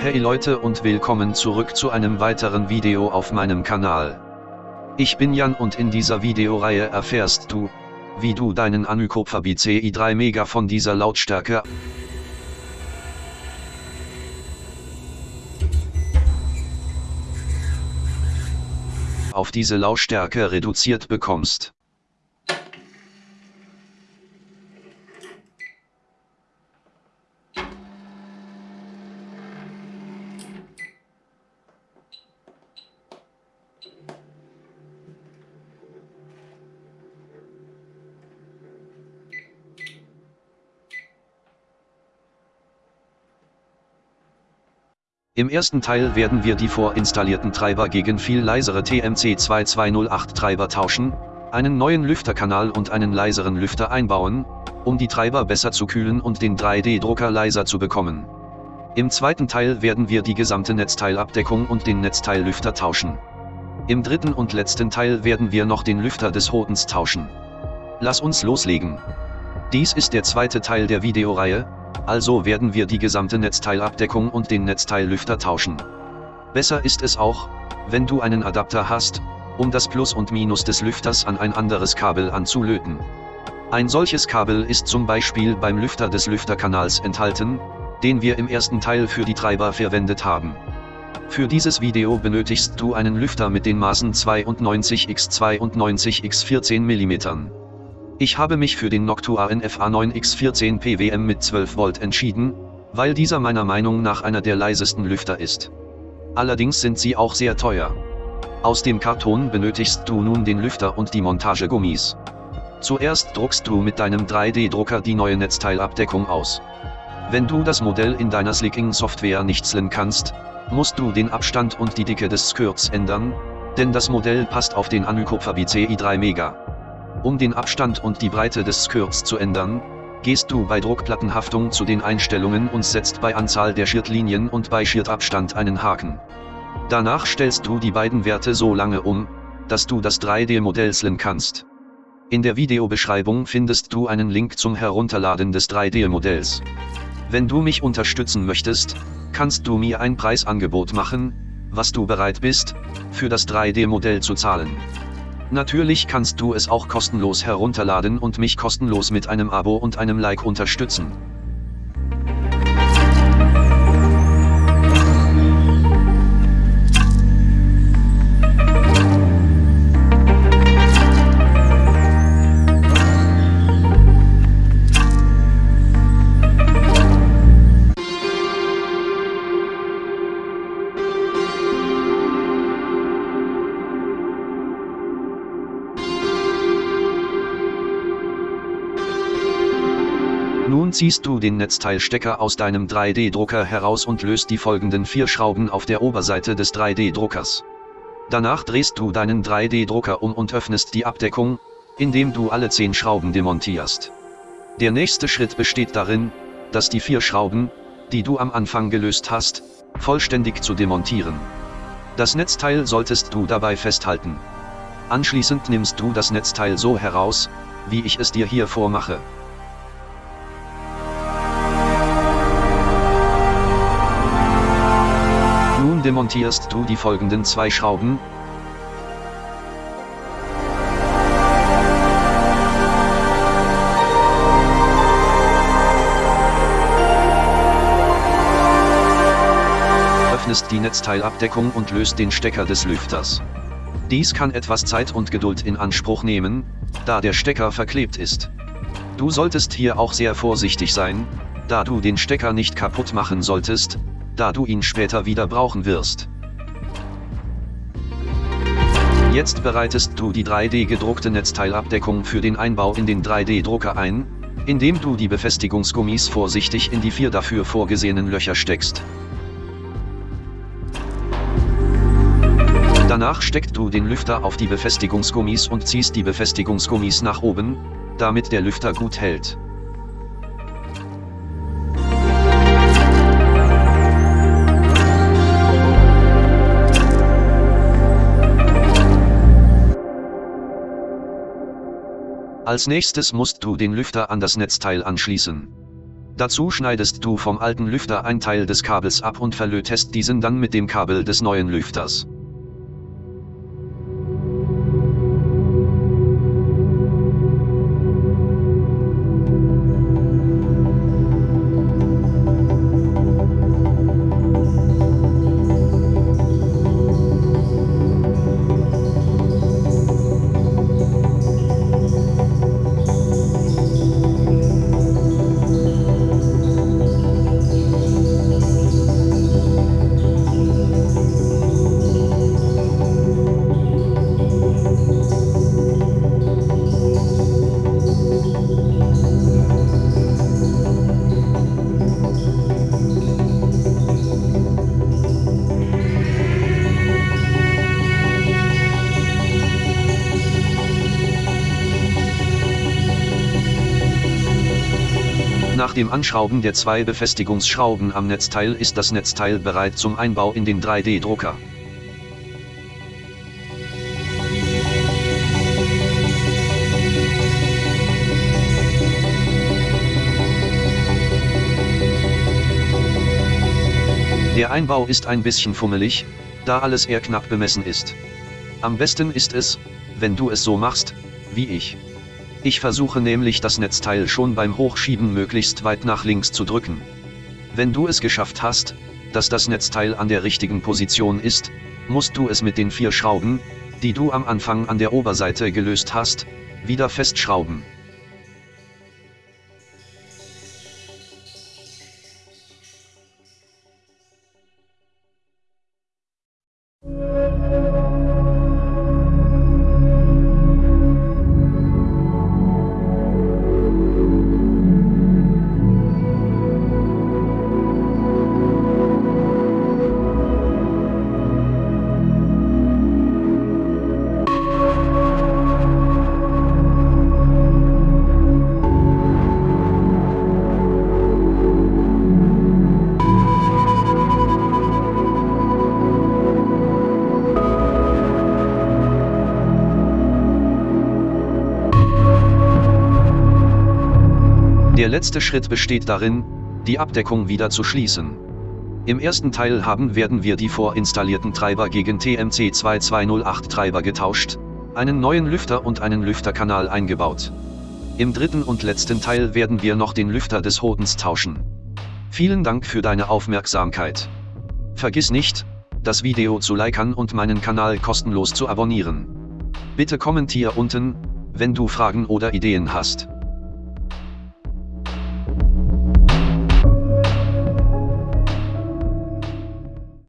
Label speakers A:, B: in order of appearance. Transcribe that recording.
A: Hey Leute und willkommen zurück zu einem weiteren Video auf meinem Kanal. Ich bin Jan und in dieser Videoreihe erfährst du, wie du deinen Anycopter BCI 3 Mega von dieser Lautstärke auf diese Lautstärke reduziert bekommst. Im ersten Teil werden wir die vorinstallierten Treiber gegen viel leisere TMC2208 Treiber tauschen, einen neuen Lüfterkanal und einen leiseren Lüfter einbauen, um die Treiber besser zu kühlen und den 3D-Drucker leiser zu bekommen. Im zweiten Teil werden wir die gesamte Netzteilabdeckung und den Netzteillüfter tauschen. Im dritten und letzten Teil werden wir noch den Lüfter des Hodens tauschen. Lass uns loslegen. Dies ist der zweite Teil der Videoreihe, also werden wir die gesamte Netzteilabdeckung und den Netzteillüfter tauschen. Besser ist es auch, wenn du einen Adapter hast, um das Plus und Minus des Lüfters an ein anderes Kabel anzulöten. Ein solches Kabel ist zum Beispiel beim Lüfter des Lüfterkanals enthalten, den wir im ersten Teil für die Treiber verwendet haben. Für dieses Video benötigst du einen Lüfter mit den Maßen 92 x 92 x 14 mm. Ich habe mich für den Noctua NFA 9X14 PWM mit 12 Volt entschieden, weil dieser meiner Meinung nach einer der leisesten Lüfter ist. Allerdings sind sie auch sehr teuer. Aus dem Karton benötigst du nun den Lüfter und die Montagegummis. Zuerst druckst du mit deinem 3D-Drucker die neue Netzteilabdeckung aus. Wenn du das Modell in deiner Slicking-Software nicht slen kannst, musst du den Abstand und die Dicke des Skirts ändern, denn das Modell passt auf den Anycopter BCI 3 Mega. Um den Abstand und die Breite des Skirts zu ändern, gehst du bei Druckplattenhaftung zu den Einstellungen und setzt bei Anzahl der Schirtlinien und bei Schirtabstand einen Haken. Danach stellst du die beiden Werte so lange um, dass du das 3D-Modell slen kannst. In der Videobeschreibung findest du einen Link zum Herunterladen des 3D-Modells. Wenn du mich unterstützen möchtest, kannst du mir ein Preisangebot machen, was du bereit bist, für das 3D-Modell zu zahlen. Natürlich kannst du es auch kostenlos herunterladen und mich kostenlos mit einem Abo und einem Like unterstützen. Nun ziehst du den Netzteilstecker aus deinem 3D-Drucker heraus und löst die folgenden vier Schrauben auf der Oberseite des 3D-Druckers. Danach drehst du deinen 3D-Drucker um und öffnest die Abdeckung, indem du alle 10 Schrauben demontierst. Der nächste Schritt besteht darin, dass die vier Schrauben, die du am Anfang gelöst hast, vollständig zu demontieren. Das Netzteil solltest du dabei festhalten. Anschließend nimmst du das Netzteil so heraus, wie ich es dir hier vormache. Nun demontierst du die folgenden zwei Schrauben. Öffnest die Netzteilabdeckung und löst den Stecker des Lüfters. Dies kann etwas Zeit und Geduld in Anspruch nehmen, da der Stecker verklebt ist. Du solltest hier auch sehr vorsichtig sein, da du den Stecker nicht kaputt machen solltest, da du ihn später wieder brauchen wirst. Jetzt bereitest du die 3D gedruckte Netzteilabdeckung für den Einbau in den 3D-Drucker ein, indem du die Befestigungsgummis vorsichtig in die vier dafür vorgesehenen Löcher steckst. Danach steckst du den Lüfter auf die Befestigungsgummis und ziehst die Befestigungsgummis nach oben, damit der Lüfter gut hält. Als nächstes musst du den Lüfter an das Netzteil anschließen. Dazu schneidest du vom alten Lüfter ein Teil des Kabels ab und verlötest diesen dann mit dem Kabel des neuen Lüfters. Dem Anschrauben der zwei Befestigungsschrauben am Netzteil ist das Netzteil bereit zum Einbau in den 3D-Drucker. Der Einbau ist ein bisschen fummelig, da alles eher knapp bemessen ist. Am besten ist es, wenn du es so machst, wie ich. Ich versuche nämlich das Netzteil schon beim Hochschieben möglichst weit nach links zu drücken. Wenn du es geschafft hast, dass das Netzteil an der richtigen Position ist, musst du es mit den vier Schrauben, die du am Anfang an der Oberseite gelöst hast, wieder festschrauben. Der letzte Schritt besteht darin, die Abdeckung wieder zu schließen. Im ersten Teil haben werden wir die vorinstallierten Treiber gegen TMC 2208 Treiber getauscht, einen neuen Lüfter und einen Lüfterkanal eingebaut. Im dritten und letzten Teil werden wir noch den Lüfter des Hodens tauschen. Vielen Dank für deine Aufmerksamkeit. Vergiss nicht, das Video zu liken und meinen Kanal kostenlos zu abonnieren. Bitte kommentier unten, wenn du Fragen oder Ideen hast.